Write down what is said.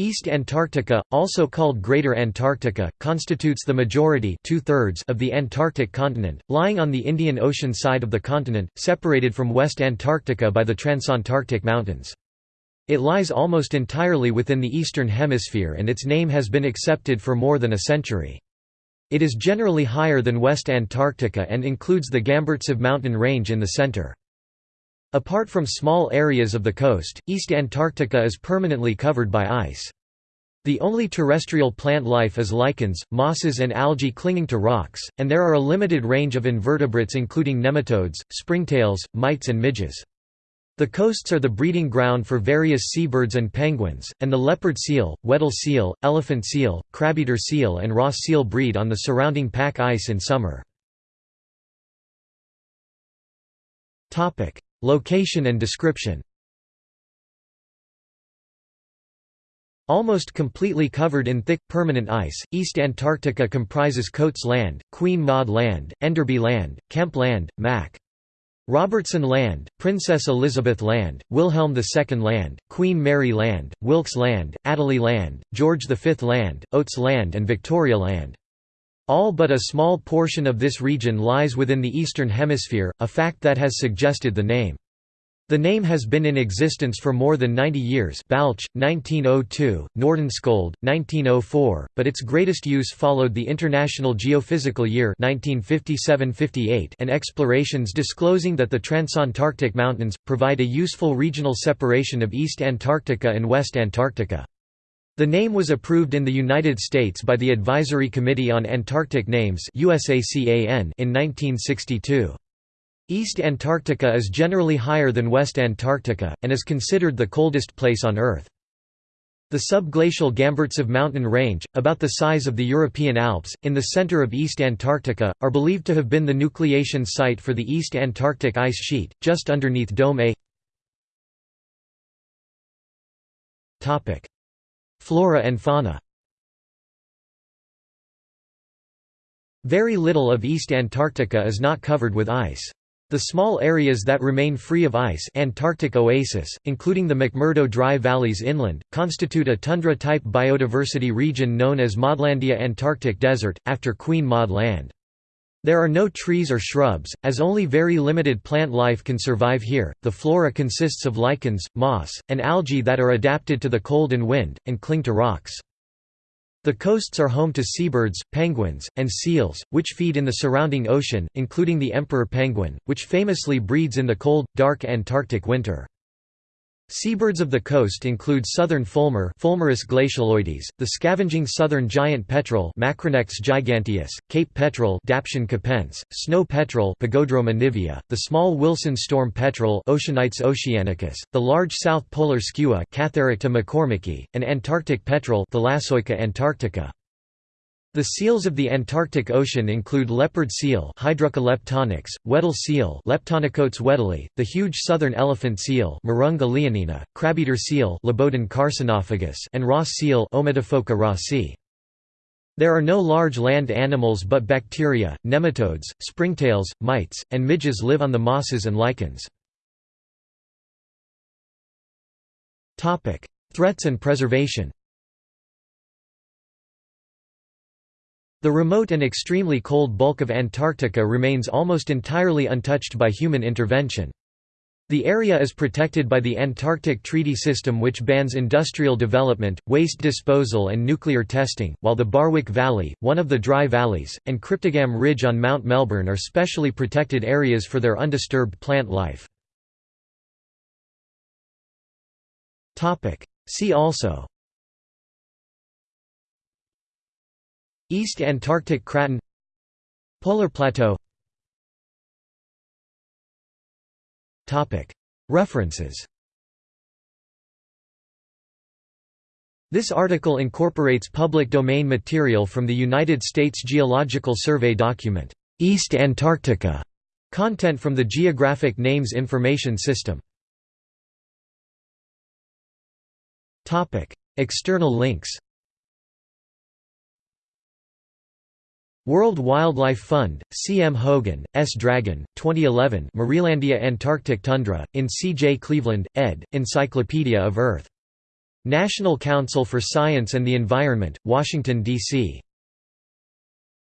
East Antarctica, also called Greater Antarctica, constitutes the majority of the Antarctic continent, lying on the Indian Ocean side of the continent, separated from West Antarctica by the Transantarctic Mountains. It lies almost entirely within the Eastern Hemisphere and its name has been accepted for more than a century. It is generally higher than West Antarctica and includes the Gamburtsev mountain range in the center. Apart from small areas of the coast, East Antarctica is permanently covered by ice. The only terrestrial plant life is lichens, mosses and algae clinging to rocks, and there are a limited range of invertebrates including nematodes, springtails, mites and midges. The coasts are the breeding ground for various seabirds and penguins, and the leopard seal, Weddell seal, elephant seal, crabeater seal and Ross seal breed on the surrounding pack ice in summer. Location and description Almost completely covered in thick, permanent ice, East Antarctica comprises Coates Land, Queen Maud Land, Enderby Land, Kemp Land, Mac. Robertson Land, Princess Elizabeth Land, Wilhelm II Land, Queen Mary Land, Wilkes Land, Adelie Land, George V Land, Oates Land and Victoria Land. All but a small portion of this region lies within the Eastern Hemisphere, a fact that has suggested the name. The name has been in existence for more than 90 years Balch, 1902, Nordenskjöld, 1904, but its greatest use followed the International Geophysical Year 1957–58 and explorations disclosing that the Transantarctic Mountains, provide a useful regional separation of East Antarctica and West Antarctica. The name was approved in the United States by the Advisory Committee on Antarctic Names in 1962. East Antarctica is generally higher than West Antarctica, and is considered the coldest place on Earth. The subglacial Gamburtsev mountain range, about the size of the European Alps, in the center of East Antarctica, are believed to have been the nucleation site for the East Antarctic ice sheet, just underneath Dome A. Flora and fauna Very little of East Antarctica is not covered with ice. The small areas that remain free of ice Antarctic oasis, including the McMurdo Dry Valleys inland, constitute a tundra-type biodiversity region known as Maudlandia Antarctic Desert, after Queen Maud Land. There are no trees or shrubs, as only very limited plant life can survive here. The flora consists of lichens, moss, and algae that are adapted to the cold and wind, and cling to rocks. The coasts are home to seabirds, penguins, and seals, which feed in the surrounding ocean, including the emperor penguin, which famously breeds in the cold, dark Antarctic winter. Seabirds of the coast include southern fulmar Fulmarus glacialoides, the scavenging southern giant petrel Macronectes giganteus, Cape petrel Daption capense, snow petrel Pagodroma nivea, the small Wilson storm petrel Oceanites oceanicus, the large south polar skua Catharacta mccormicki, and Antarctic petrel Thalassoica antarctica. The seals of the Antarctic Ocean include leopard seal Weddell seal Leptonychotes weddelli, the huge southern elephant seal Mirounga leonina, crabeater seal carcinophagus and Ross seal rossi. There are no large land animals but bacteria, nematodes, springtails, mites, and midges live on the mosses and lichens. Threats and preservation The remote and extremely cold bulk of Antarctica remains almost entirely untouched by human intervention. The area is protected by the Antarctic Treaty System which bans industrial development, waste disposal and nuclear testing, while the Barwick Valley, one of the dry valleys, and Cryptogam Ridge on Mount Melbourne are specially protected areas for their undisturbed plant life. See also East Antarctic Craton Polar Plateau. References. This article incorporates public domain material from the United States Geological Survey document, "'East Antarctica' content from the Geographic Names Information System. External links World Wildlife Fund, C. M. Hogan, S. Dragon, 2011 Marielandia Antarctic Tundra, in C. J. Cleveland, ed., Encyclopedia of Earth National Council for Science and the Environment, Washington, D.C.